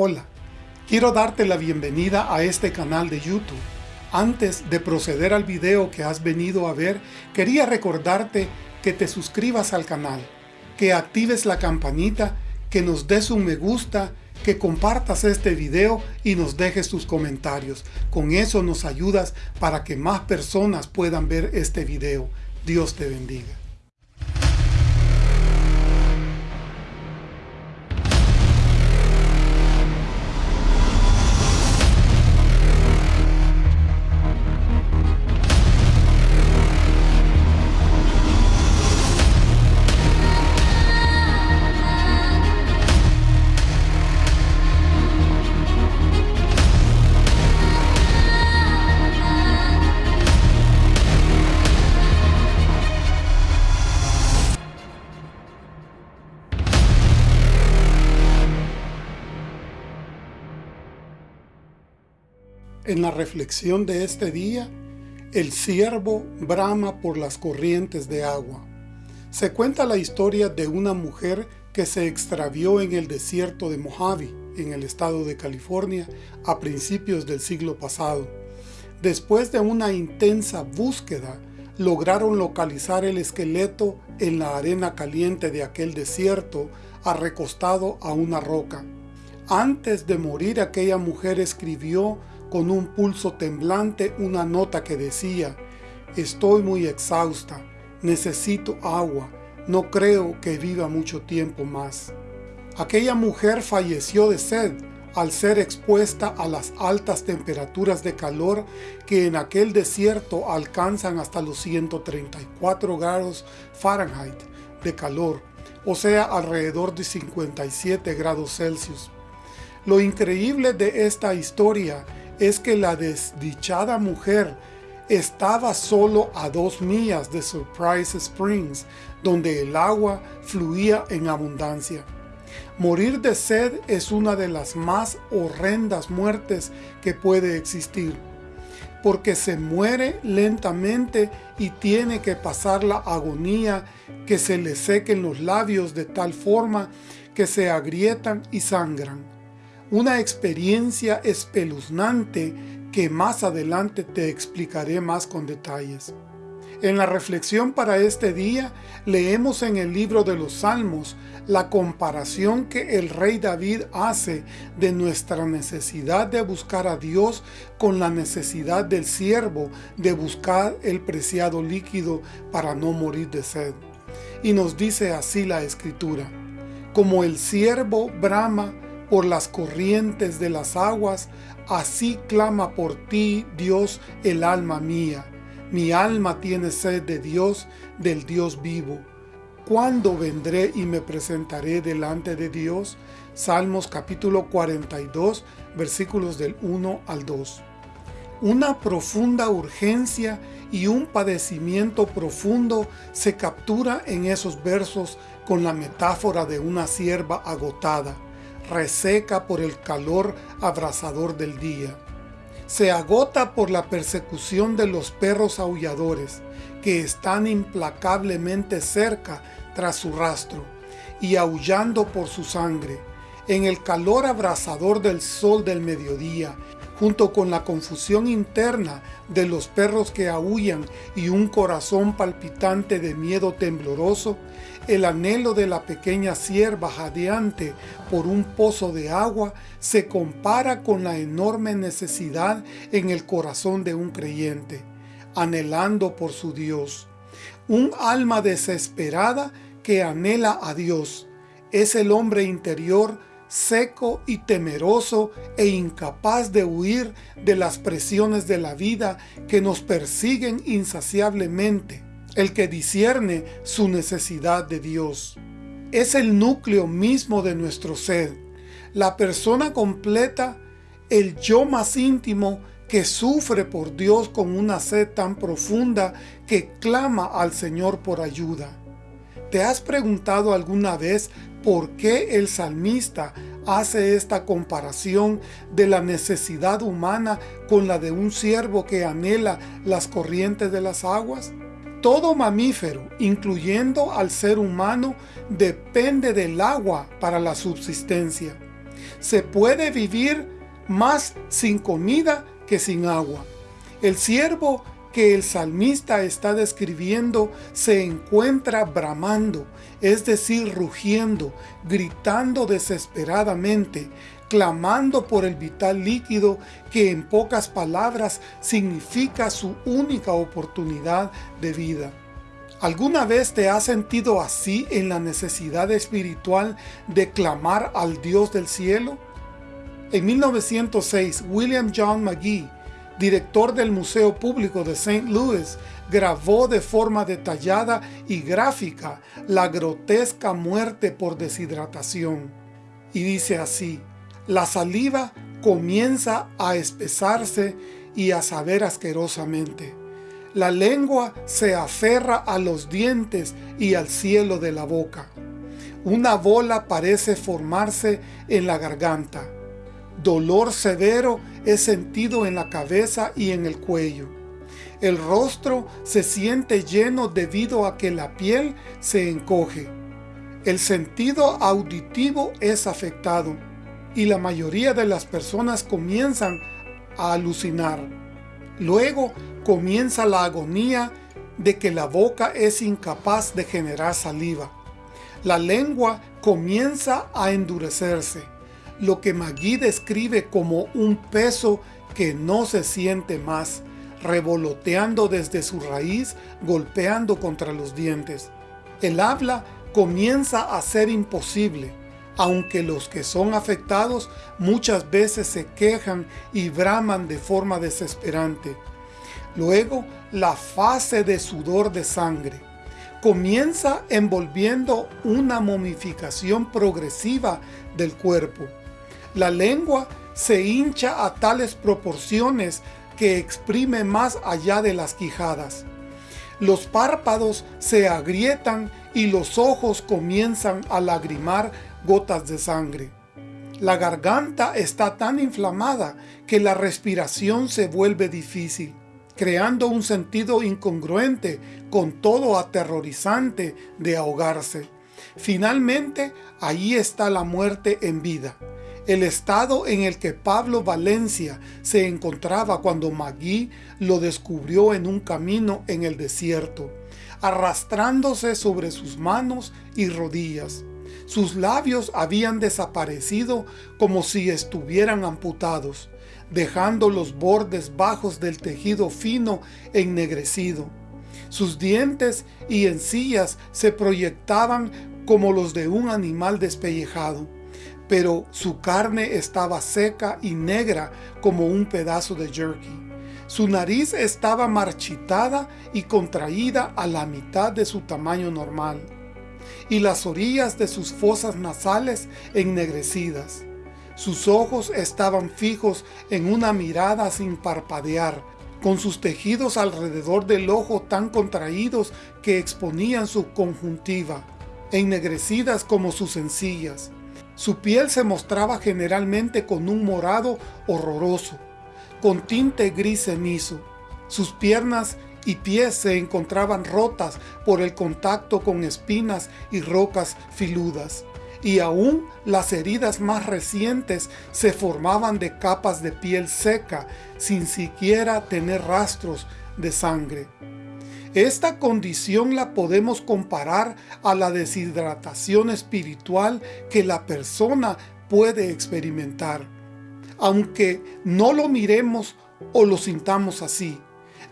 Hola, quiero darte la bienvenida a este canal de YouTube. Antes de proceder al video que has venido a ver, quería recordarte que te suscribas al canal, que actives la campanita, que nos des un me gusta, que compartas este video y nos dejes tus comentarios. Con eso nos ayudas para que más personas puedan ver este video. Dios te bendiga. La reflexión de este día, el siervo brama por las corrientes de agua. Se cuenta la historia de una mujer que se extravió en el desierto de Mojave, en el estado de California, a principios del siglo pasado. Después de una intensa búsqueda, lograron localizar el esqueleto en la arena caliente de aquel desierto, arrecostado a una roca. Antes de morir aquella mujer escribió con un pulso temblante una nota que decía, estoy muy exhausta, necesito agua, no creo que viva mucho tiempo más. Aquella mujer falleció de sed al ser expuesta a las altas temperaturas de calor que en aquel desierto alcanzan hasta los 134 grados Fahrenheit de calor, o sea alrededor de 57 grados Celsius. Lo increíble de esta historia es que la desdichada mujer estaba solo a dos millas de Surprise Springs, donde el agua fluía en abundancia. Morir de sed es una de las más horrendas muertes que puede existir, porque se muere lentamente y tiene que pasar la agonía que se le sequen los labios de tal forma que se agrietan y sangran una experiencia espeluznante que más adelante te explicaré más con detalles. En la reflexión para este día, leemos en el libro de los Salmos la comparación que el rey David hace de nuestra necesidad de buscar a Dios con la necesidad del siervo de buscar el preciado líquido para no morir de sed. Y nos dice así la Escritura, como el siervo brama por las corrientes de las aguas, así clama por ti, Dios, el alma mía. Mi alma tiene sed de Dios, del Dios vivo. ¿Cuándo vendré y me presentaré delante de Dios? Salmos capítulo 42, versículos del 1 al 2. Una profunda urgencia y un padecimiento profundo se captura en esos versos con la metáfora de una sierva agotada reseca por el calor abrasador del día. Se agota por la persecución de los perros aulladores, que están implacablemente cerca tras su rastro, y aullando por su sangre, en el calor abrasador del sol del mediodía, junto con la confusión interna de los perros que aullan y un corazón palpitante de miedo tembloroso, el anhelo de la pequeña sierva jadeante por un pozo de agua se compara con la enorme necesidad en el corazón de un creyente, anhelando por su Dios. Un alma desesperada que anhela a Dios. Es el hombre interior seco y temeroso e incapaz de huir de las presiones de la vida que nos persiguen insaciablemente, el que discierne su necesidad de Dios. Es el núcleo mismo de nuestro ser, la persona completa, el yo más íntimo que sufre por Dios con una sed tan profunda que clama al Señor por ayuda. ¿Te has preguntado alguna vez por qué el salmista hace esta comparación de la necesidad humana con la de un siervo que anhela las corrientes de las aguas? Todo mamífero, incluyendo al ser humano, depende del agua para la subsistencia. Se puede vivir más sin comida que sin agua. El siervo que el salmista está describiendo se encuentra bramando, es decir, rugiendo, gritando desesperadamente, clamando por el vital líquido que en pocas palabras significa su única oportunidad de vida. ¿Alguna vez te has sentido así en la necesidad espiritual de clamar al Dios del cielo? En 1906, William John McGee, director del Museo Público de St. Louis, grabó de forma detallada y gráfica la grotesca muerte por deshidratación. Y dice así, la saliva comienza a espesarse y a saber asquerosamente. La lengua se aferra a los dientes y al cielo de la boca. Una bola parece formarse en la garganta. Dolor severo es sentido en la cabeza y en el cuello. El rostro se siente lleno debido a que la piel se encoge. El sentido auditivo es afectado y la mayoría de las personas comienzan a alucinar. Luego comienza la agonía de que la boca es incapaz de generar saliva. La lengua comienza a endurecerse, lo que Magui describe como un peso que no se siente más, revoloteando desde su raíz, golpeando contra los dientes. El habla comienza a ser imposible, aunque los que son afectados muchas veces se quejan y braman de forma desesperante. Luego, la fase de sudor de sangre. Comienza envolviendo una momificación progresiva del cuerpo. La lengua se hincha a tales proporciones que exprime más allá de las quijadas. Los párpados se agrietan y los ojos comienzan a lagrimar gotas de sangre. La garganta está tan inflamada que la respiración se vuelve difícil, creando un sentido incongruente con todo aterrorizante de ahogarse. Finalmente, ahí está la muerte en vida, el estado en el que Pablo Valencia se encontraba cuando Magui lo descubrió en un camino en el desierto, arrastrándose sobre sus manos y rodillas. Sus labios habían desaparecido como si estuvieran amputados, dejando los bordes bajos del tejido fino ennegrecido. Sus dientes y encías se proyectaban como los de un animal despellejado, pero su carne estaba seca y negra como un pedazo de jerky. Su nariz estaba marchitada y contraída a la mitad de su tamaño normal y las orillas de sus fosas nasales ennegrecidas. Sus ojos estaban fijos en una mirada sin parpadear, con sus tejidos alrededor del ojo tan contraídos que exponían su conjuntiva, ennegrecidas como sus encías. Su piel se mostraba generalmente con un morado horroroso, con tinte gris cenizo. Sus piernas y pies se encontraban rotas por el contacto con espinas y rocas filudas, y aún las heridas más recientes se formaban de capas de piel seca sin siquiera tener rastros de sangre. Esta condición la podemos comparar a la deshidratación espiritual que la persona puede experimentar, aunque no lo miremos o lo sintamos así.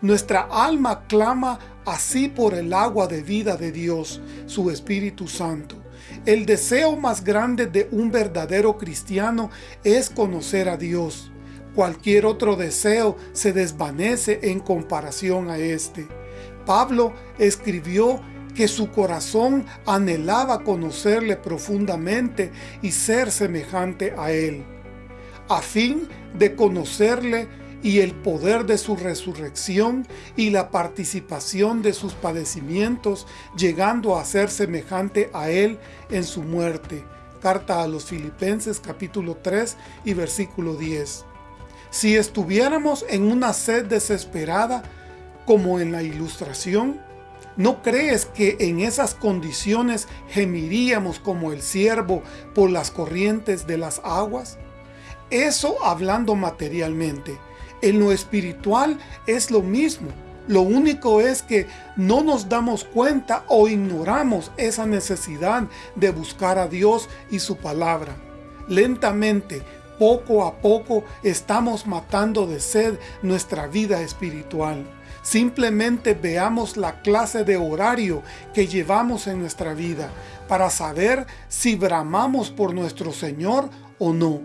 Nuestra alma clama así por el agua de vida de Dios, su Espíritu Santo. El deseo más grande de un verdadero cristiano es conocer a Dios. Cualquier otro deseo se desvanece en comparación a este. Pablo escribió que su corazón anhelaba conocerle profundamente y ser semejante a él. A fin de conocerle y el poder de su resurrección y la participación de sus padecimientos, llegando a ser semejante a Él en su muerte. Carta a los Filipenses capítulo 3 y versículo 10. Si estuviéramos en una sed desesperada, como en la ilustración, ¿No crees que en esas condiciones gemiríamos como el siervo por las corrientes de las aguas? Eso hablando materialmente. En lo espiritual es lo mismo. Lo único es que no nos damos cuenta o ignoramos esa necesidad de buscar a Dios y su palabra. Lentamente, poco a poco, estamos matando de sed nuestra vida espiritual. Simplemente veamos la clase de horario que llevamos en nuestra vida para saber si bramamos por nuestro Señor o no.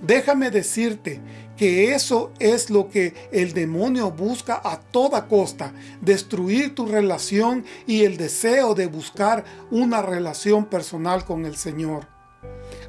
Déjame decirte que eso es lo que el demonio busca a toda costa, destruir tu relación y el deseo de buscar una relación personal con el Señor.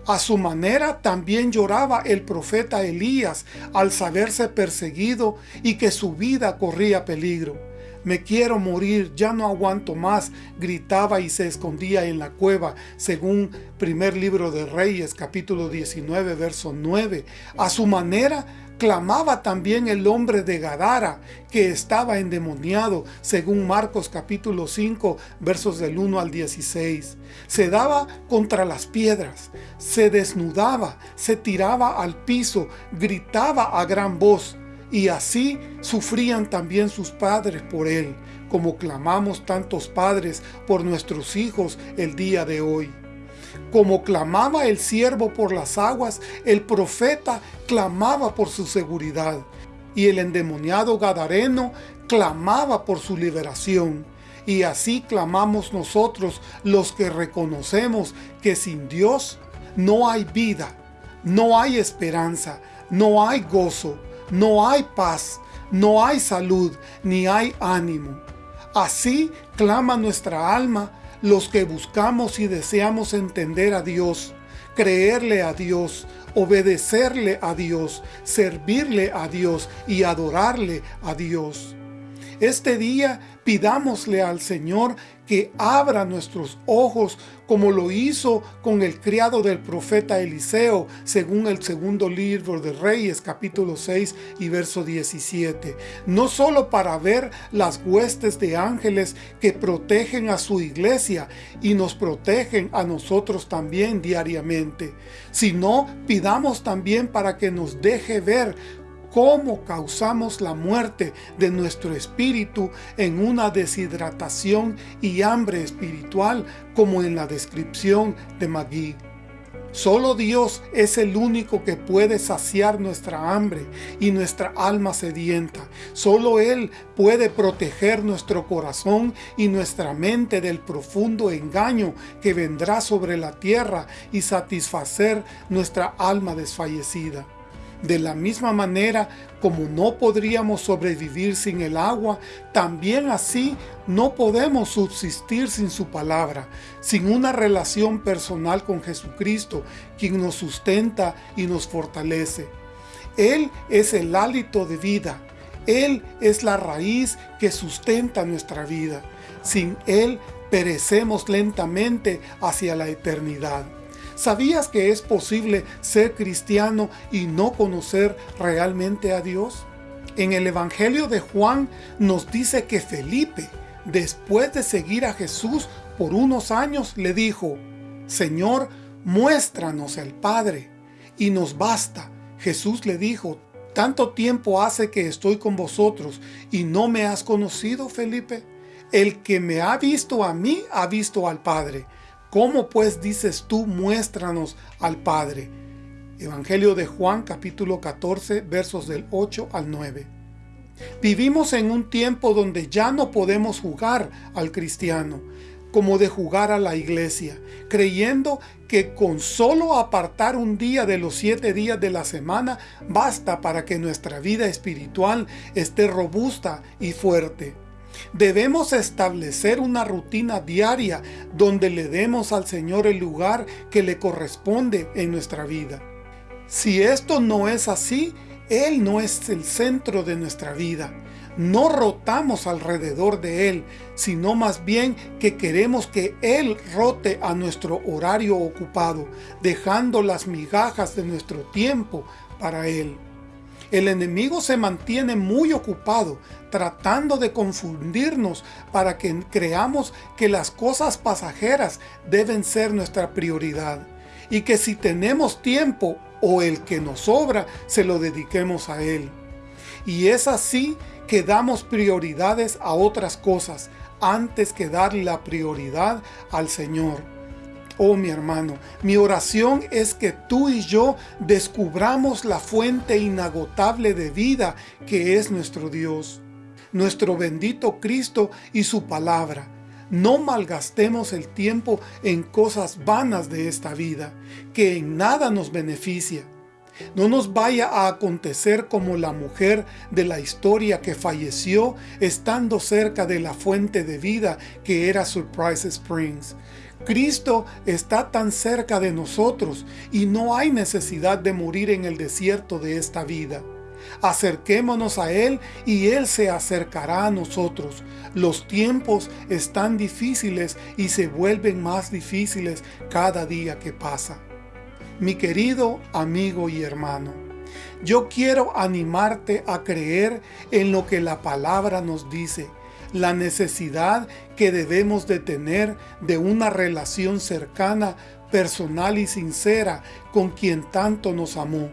A su manera también lloraba el profeta Elías al saberse perseguido y que su vida corría peligro. Me quiero morir, ya no aguanto más, gritaba y se escondía en la cueva, según primer libro de Reyes, capítulo 19, verso 9. A su manera, clamaba también el hombre de Gadara, que estaba endemoniado, según Marcos capítulo 5, versos del 1 al 16. Se daba contra las piedras, se desnudaba, se tiraba al piso, gritaba a gran voz, y así sufrían también sus padres por él, como clamamos tantos padres por nuestros hijos el día de hoy. Como clamaba el siervo por las aguas, el profeta clamaba por su seguridad, y el endemoniado Gadareno clamaba por su liberación. Y así clamamos nosotros los que reconocemos que sin Dios no hay vida, no hay esperanza, no hay gozo, no hay paz, no hay salud, ni hay ánimo. Así clama nuestra alma los que buscamos y deseamos entender a Dios, creerle a Dios, obedecerle a Dios, servirle a Dios y adorarle a Dios. Este día pidámosle al Señor que abra nuestros ojos como lo hizo con el criado del profeta Eliseo, según el segundo libro de Reyes, capítulo 6 y verso 17. No solo para ver las huestes de ángeles que protegen a su iglesia y nos protegen a nosotros también diariamente, sino pidamos también para que nos deje ver cómo causamos la muerte de nuestro espíritu en una deshidratación y hambre espiritual como en la descripción de Magui. Solo Dios es el único que puede saciar nuestra hambre y nuestra alma sedienta. Solo Él puede proteger nuestro corazón y nuestra mente del profundo engaño que vendrá sobre la tierra y satisfacer nuestra alma desfallecida. De la misma manera como no podríamos sobrevivir sin el agua, también así no podemos subsistir sin su palabra, sin una relación personal con Jesucristo, quien nos sustenta y nos fortalece. Él es el hálito de vida, Él es la raíz que sustenta nuestra vida. Sin Él perecemos lentamente hacia la eternidad. ¿Sabías que es posible ser cristiano y no conocer realmente a Dios? En el Evangelio de Juan nos dice que Felipe, después de seguir a Jesús por unos años, le dijo, Señor, muéstranos el Padre, y nos basta. Jesús le dijo, ¿tanto tiempo hace que estoy con vosotros y no me has conocido, Felipe? El que me ha visto a mí, ha visto al Padre. ¿Cómo pues dices tú, muéstranos al Padre? Evangelio de Juan capítulo 14 versos del 8 al 9. Vivimos en un tiempo donde ya no podemos jugar al cristiano, como de jugar a la iglesia, creyendo que con solo apartar un día de los siete días de la semana basta para que nuestra vida espiritual esté robusta y fuerte. Debemos establecer una rutina diaria donde le demos al Señor el lugar que le corresponde en nuestra vida. Si esto no es así, Él no es el centro de nuestra vida. No rotamos alrededor de Él, sino más bien que queremos que Él rote a nuestro horario ocupado, dejando las migajas de nuestro tiempo para Él. El enemigo se mantiene muy ocupado tratando de confundirnos para que creamos que las cosas pasajeras deben ser nuestra prioridad y que si tenemos tiempo o el que nos sobra se lo dediquemos a él. Y es así que damos prioridades a otras cosas antes que darle la prioridad al Señor. Oh mi hermano, mi oración es que tú y yo descubramos la fuente inagotable de vida que es nuestro Dios, nuestro bendito Cristo y su palabra. No malgastemos el tiempo en cosas vanas de esta vida, que en nada nos beneficia. No nos vaya a acontecer como la mujer de la historia que falleció estando cerca de la fuente de vida que era Surprise Springs. Cristo está tan cerca de nosotros y no hay necesidad de morir en el desierto de esta vida. Acerquémonos a Él y Él se acercará a nosotros. Los tiempos están difíciles y se vuelven más difíciles cada día que pasa. Mi querido amigo y hermano, yo quiero animarte a creer en lo que la palabra nos dice, la necesidad que debemos de tener de una relación cercana, personal y sincera con quien tanto nos amó,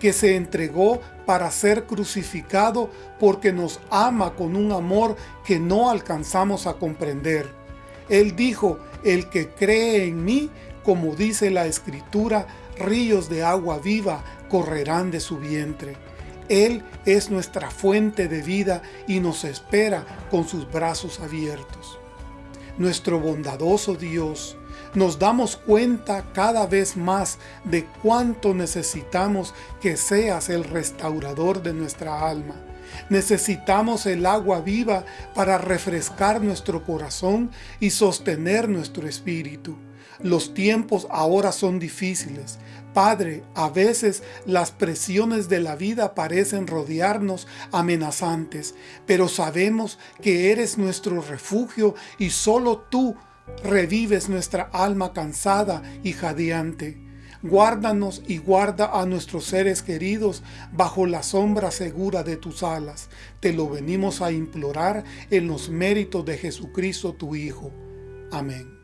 que se entregó para ser crucificado porque nos ama con un amor que no alcanzamos a comprender. Él dijo, el que cree en mí, como dice la Escritura, ríos de agua viva correrán de su vientre. Él es nuestra fuente de vida y nos espera con sus brazos abiertos. Nuestro bondadoso Dios, nos damos cuenta cada vez más de cuánto necesitamos que seas el restaurador de nuestra alma. Necesitamos el agua viva para refrescar nuestro corazón y sostener nuestro espíritu. Los tiempos ahora son difíciles. Padre, a veces las presiones de la vida parecen rodearnos amenazantes, pero sabemos que eres nuestro refugio y solo tú revives nuestra alma cansada y jadeante. Guárdanos y guarda a nuestros seres queridos bajo la sombra segura de tus alas. Te lo venimos a implorar en los méritos de Jesucristo tu Hijo. Amén.